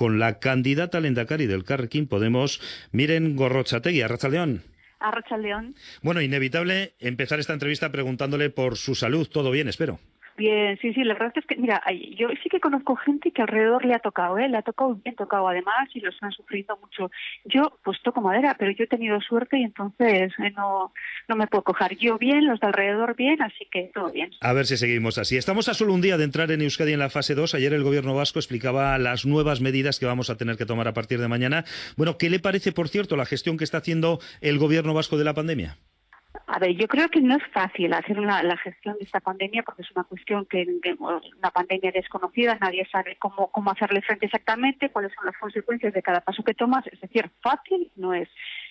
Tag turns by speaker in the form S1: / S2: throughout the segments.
S1: con la candidata al Endacari del Carrequín Podemos, Miren Gorrochategui, Arrachaldeón.
S2: Arrachaldeón.
S1: Bueno, inevitable empezar esta entrevista preguntándole por su salud. ¿Todo bien, espero?
S2: Bien, sí, sí, la verdad es que, mira, yo sí que conozco gente que alrededor le ha tocado, ¿eh? le ha tocado bien tocado además y los han sufrido mucho. Yo, pues toco madera, pero yo he tenido suerte y entonces eh, no, no me puedo cojar. Yo bien, los de alrededor bien, así que todo bien.
S1: A ver si seguimos así. Estamos a solo un día de entrar en Euskadi en la fase 2. Ayer el gobierno vasco explicaba las nuevas medidas que vamos a tener que tomar a partir de mañana. Bueno, ¿qué le parece, por cierto, la gestión que está haciendo el gobierno vasco de la pandemia?
S2: A ver, yo creo que no es fácil hacer la gestión de esta pandemia porque es una cuestión que, una pandemia desconocida, nadie sabe cómo, cómo hacerle frente exactamente, cuáles son las consecuencias de cada paso que tomas. Es decir, fácil no es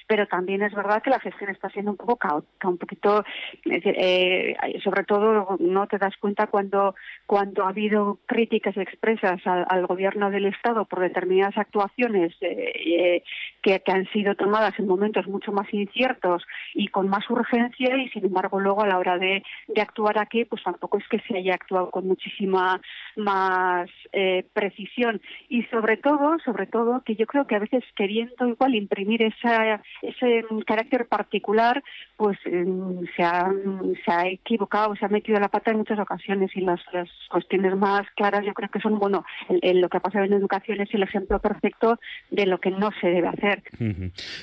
S2: pero también es verdad que la gestión está siendo un poco caótica, un poquito, eh, sobre todo no te das cuenta cuando, cuando ha habido críticas expresas al, gobierno del Estado por determinadas actuaciones eh, eh, que, han sido tomadas en momentos mucho más inciertos y con más urgencia y sin embargo luego a la hora de, de actuar aquí pues tampoco es que se haya actuado con muchísima más precisión. Y sobre todo, sobre todo que yo creo que a veces queriendo igual imprimir esa ese carácter particular pues em, se, ha, se ha equivocado, se ha metido la pata en muchas ocasiones y las, cuestiones más claras yo creo que son, bueno, lo que ha pasado en educación es el ejemplo perfecto de lo que no se debe hacer.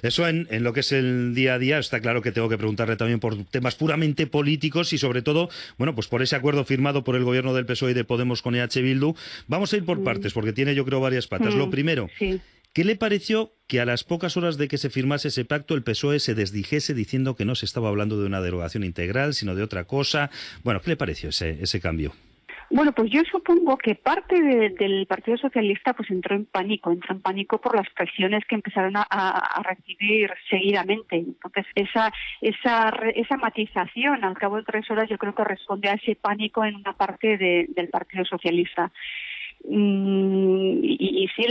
S1: Eso en, en lo que es el día a día está claro que tengo que preguntarle también por temas puramente políticos y sobre todo, bueno, pues por ese acuerdo firmado por el gobierno del PSOE y de Podemos con EH Bildu. Vamos a ir por mm. partes porque tiene yo creo varias patas. Lo mm, primero, sí. ¿Qué le pareció que a las pocas horas de que se firmase ese pacto el PSOE se desdijese diciendo que no se estaba hablando de una derogación integral, sino de otra cosa? Bueno, ¿qué le pareció ese, ese cambio?
S2: Bueno, pues yo supongo que parte del Partido Socialista pues entró en pánico, entró en pánico por las presiones que empezaron a, recibir seguidamente. Entonces, esa, esa, esa matización al cabo de tres horas yo creo que responde a ese pánico en una parte del Partido Socialista. Mm, y, y, sí,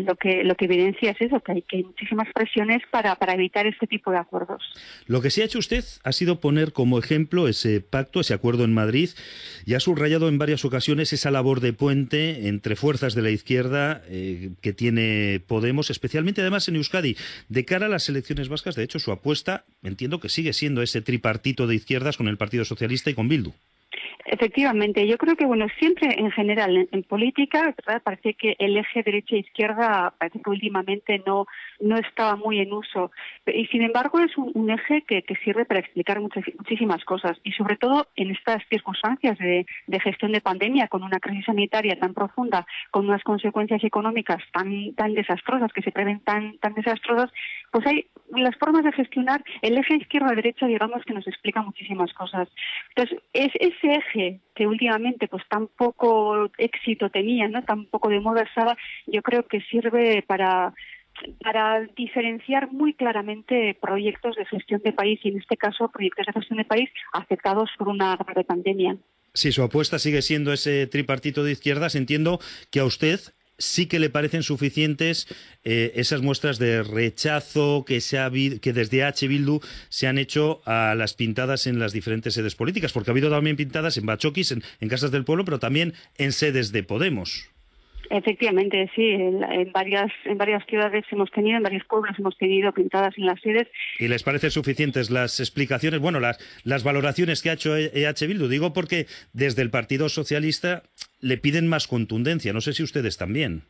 S2: lo que lo que evidencia es eso, que hay, que muchísimas presiones para, para evitar este tipo de acuerdos.
S1: Lo que sí ha hecho usted ha sido poner como ejemplo ese pacto, ese acuerdo en Madrid, y ha subrayado en varias ocasiones esa labor de puente entre fuerzas de la izquierda eh, que tiene Podemos, especialmente además en Euskadi. De cara a las elecciones vascas, de hecho, su apuesta, entiendo que sigue siendo ese tripartito de izquierdas con el Partido Socialista y con Bildu.
S2: Efectivamente, yo creo que bueno siempre en general en, política parece que el eje derecha e izquierda parece que últimamente no no estaba muy en uso. Y sin embargo es un, eje que, sirve para explicar muchas, muchísimas cosas. Y sobre todo en estas circunstancias de, gestión de pandemia con una crisis sanitaria tan profunda con unas consecuencias económicas tan tan desastrosas que se prevén tan tan desastrosas pues hay las formas de gestionar el eje izquierda derecha digamos que nos explica muchísimas cosas. Entonces es ese eje que últimamente pues tan poco éxito tenía, ¿no? tan poco de moda estaba, yo creo que sirve para para diferenciar muy claramente proyectos de gestión de país y en este caso proyectos de gestión de país afectados por una grave pandemia.
S1: Si su apuesta sigue siendo ese tripartito de izquierdas, entiendo que a usted sí que le parecen suficientes eh, esas muestras de rechazo que, se ha, que desde H. Bildu se han hecho a las pintadas en las diferentes sedes políticas, porque ha habido también pintadas en Bachoquis, en Casas del Pueblo, pero también en sedes de Podemos.
S2: Efectivamente, sí. En, varias en varias ciudades hemos tenido, en varios pueblos hemos tenido pintadas en las sedes.
S1: ¿Y les parecen suficientes las explicaciones, bueno, las, las valoraciones que ha hecho EH Bildu? Digo porque desde el Partido Socialista le piden más contundencia. No sé si ustedes también.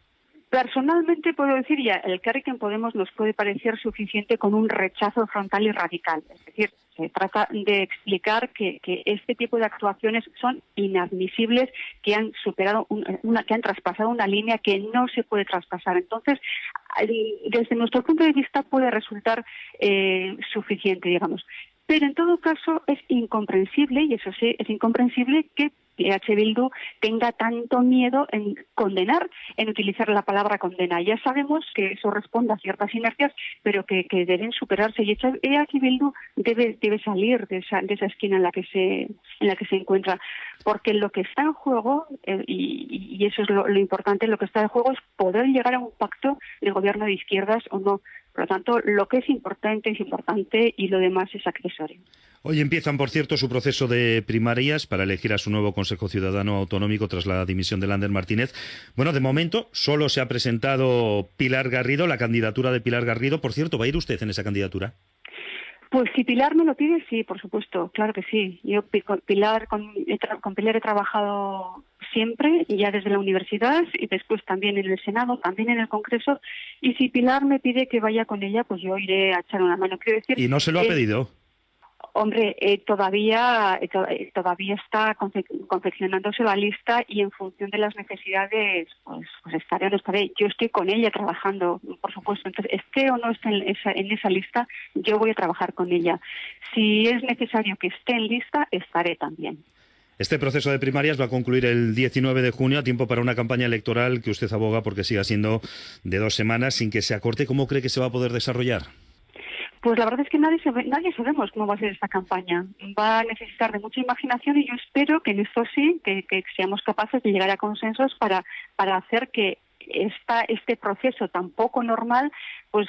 S2: Personalmente puedo decir ya, el en Podemos nos puede parecer suficiente con un rechazo frontal y radical. Es decir, se trata de explicar que, este tipo de actuaciones son inadmisibles, que han superado una, que han traspasado una línea que no se puede traspasar. Entonces, desde nuestro punto de vista puede resultar eh, suficiente, digamos. Pero en todo caso es incomprensible, y eso sí, es incomprensible que H. Bildu tenga tanto miedo en condenar, en utilizar la palabra condena. Ya sabemos que eso responde a ciertas inercias, pero que, deben superarse y H. Bildu debe, debe salir de esa, de esa esquina en la que se en la que se encuentra, porque lo que está en juego eh, y, eso es lo importante, lo que está en juego es poder llegar a un pacto de gobierno de izquierdas o no Por lo tanto, lo que es importante es importante y lo demás es accesorio.
S1: Hoy empiezan, por cierto, su proceso de primarias para elegir a su nuevo Consejo Ciudadano Autonómico tras la dimisión de Lander Martínez. Bueno, de momento solo se ha presentado Pilar Garrido, la candidatura de Pilar Garrido. Por cierto, ¿va a ir usted en esa candidatura?
S2: Pues si Pilar me lo pide, sí, por supuesto, claro que sí. Yo con Pilar, con, con Pilar he trabajado siempre, ya desde la universidad y después también en el Senado, también en el Congreso. Y si Pilar me pide que vaya con ella, pues yo iré a echar una mano. Quiero decir,
S1: ¿Y no se lo ha
S2: eh,
S1: pedido?
S2: Hombre, eh, todavía eh, eh, todavía está confeccionándose la lista y en función de las necesidades, pues, pues estaré o no estaré. Yo estoy con ella trabajando, por supuesto. Entonces, esté o no esté en esa, en esa lista, yo voy a trabajar con ella. Si es necesario que esté en lista, estaré también.
S1: Este proceso de primarias va a concluir el 19 de junio, a tiempo para una campaña electoral que usted aboga porque siga siendo de dos semanas sin que se acorte. ¿Cómo cree que se va a poder desarrollar?
S2: Pues la verdad es que nadie, nadie sabemos cómo va a ser esta campaña. Va a necesitar de mucha imaginación y yo espero que en esto sí, que, que seamos capaces de llegar a consensos para, para hacer que esta, este proceso tan poco normal pues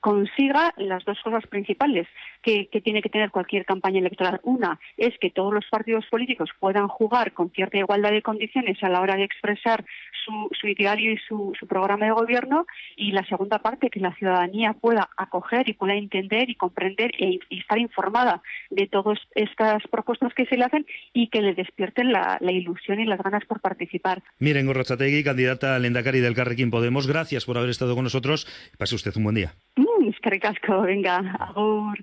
S2: consiga las dos cosas principales que, tiene que tener cualquier campaña electoral. Una es que todos los partidos políticos puedan jugar con cierta igualdad de condiciones a la hora de expresar su, su ideario y su, su, programa de gobierno y la segunda parte que la ciudadanía pueda acoger y pueda entender y comprender e, y estar informada de todas estas propuestas que se le hacen y que le despierten la, la ilusión y las ganas por participar.
S1: Miren, Gorrochategui, candidata al Endacari del Carrequín Podemos, gracias por haber estado con nosotros. Pase usted un buen día.
S2: Mm, es que venga, agur.